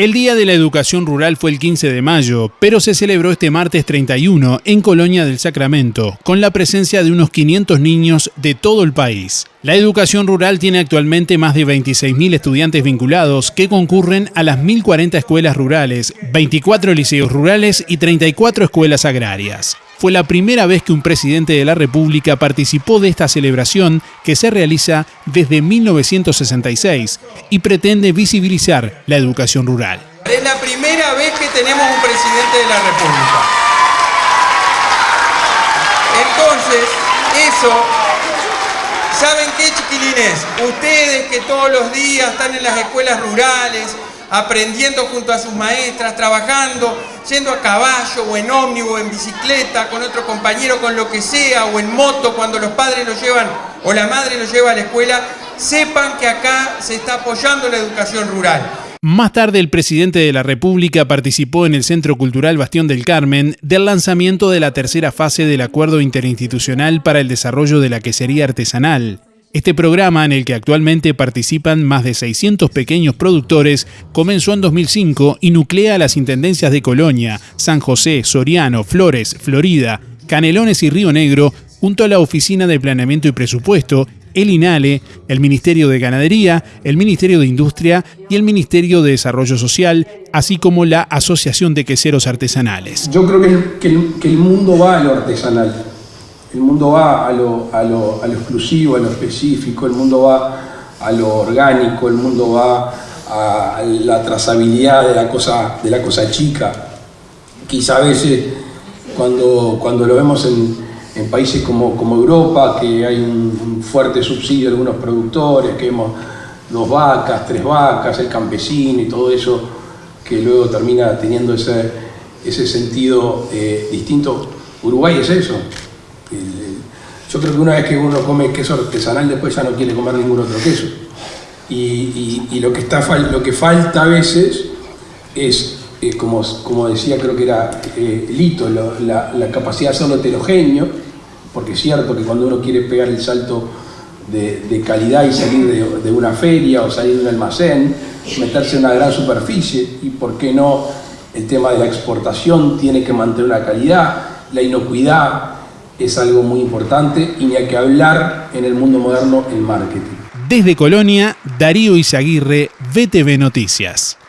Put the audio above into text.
El Día de la Educación Rural fue el 15 de mayo, pero se celebró este martes 31 en Colonia del Sacramento, con la presencia de unos 500 niños de todo el país. La educación rural tiene actualmente más de 26.000 estudiantes vinculados que concurren a las 1.040 escuelas rurales, 24 liceos rurales y 34 escuelas agrarias. Fue la primera vez que un presidente de la República participó de esta celebración que se realiza desde 1966 y pretende visibilizar la educación rural. Es la primera vez que tenemos un presidente de la República. Entonces, eso ¿Saben qué, chiquilines? Ustedes que todos los días están en las escuelas rurales, aprendiendo junto a sus maestras, trabajando, yendo a caballo o en ómnibus en bicicleta, con otro compañero, con lo que sea, o en moto cuando los padres lo llevan o la madre lo lleva a la escuela, sepan que acá se está apoyando la educación rural. Más tarde, el presidente de la República participó en el Centro Cultural Bastión del Carmen del lanzamiento de la tercera fase del Acuerdo Interinstitucional para el Desarrollo de la Quesería Artesanal. Este programa, en el que actualmente participan más de 600 pequeños productores, comenzó en 2005 y nuclea las intendencias de Colonia, San José, Soriano, Flores, Florida, Canelones y Río Negro, junto a la Oficina de Planeamiento y Presupuesto el INALE, el Ministerio de Ganadería, el Ministerio de Industria y el Ministerio de Desarrollo Social, así como la Asociación de Queseros Artesanales. Yo creo que el, mundo va a lo artesanal, el mundo va a lo, a, lo, exclusivo, a lo específico, el mundo va a lo orgánico, el mundo va a la trazabilidad de la cosa, de la cosa chica. Quizá a veces cuando, cuando lo vemos en, en países como, como Europa, que hay un, fuerte subsidio de algunos productores, que hemos dos vacas, tres vacas, el campesino y todo eso, que luego termina teniendo ese, ese sentido eh, distinto. Uruguay es eso. Yo creo que una vez que uno come queso artesanal, después ya no quiere comer ningún otro queso. Y, lo, que está, lo que falta a veces es eh, como, como, decía, creo que era eh, Lito, la, capacidad de hacerlo heterogéneo, porque es cierto que cuando uno quiere pegar el salto de, calidad y salir de, una feria o salir de un almacén, meterse en una gran superficie, y por qué no el tema de la exportación tiene que mantener una calidad, la inocuidad es algo muy importante y ni hay que hablar en el mundo moderno el marketing. Desde Colonia, Darío Izaguirre, VTV Noticias.